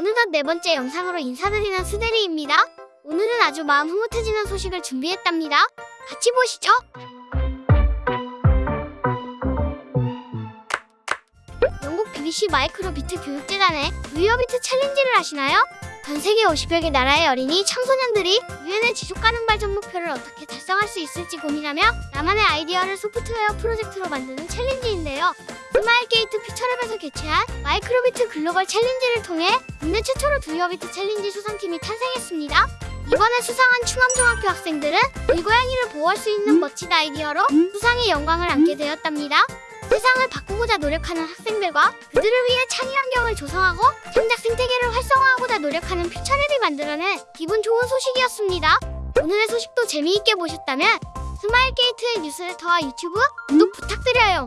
어느덧 네 번째 영상으로 인사드리는 수대리입니다. 오늘은 아주 마음 흐뭇해지는 소식을 준비했답니다. 같이 보시죠. 영국 BBC 마이크로비트 교육재단의 do your bit 챌린지를 아시나요? 전 세계 50여 개 나라의 어린이 청소년들이 유엔의 지속 가능 발전 목표를 어떻게 달성할 수 있을지 고민하며 나만의 아이디어를 소프트웨어 프로젝트로 만드는 챌린지인데요. 스마일 게이트 퓨처랩에서 개최한 마이크로비트 글로벌 챌린지를 통해 국내 최초로 do your bit 챌린지 수상팀이 탄생했습니다. 이번에 수상한 충암중학교 학생들은 길고양이를 보호할 수 있는 멋진 아이디어로 수상의 영광을 안게 되었답니다. 세상을 바꾸고자 노력하는 학생들과 그들을 위해 창의 환경을 조성하고 창작 생태계를 활성화하고자 노력하는 퓨처랩이 만들어낸 기분 좋은 소식이었습니다. 오늘의 소식도 재미있게 보셨다면 스마일 게이트의 뉴스레터와 유튜브 구독 부탁드려요.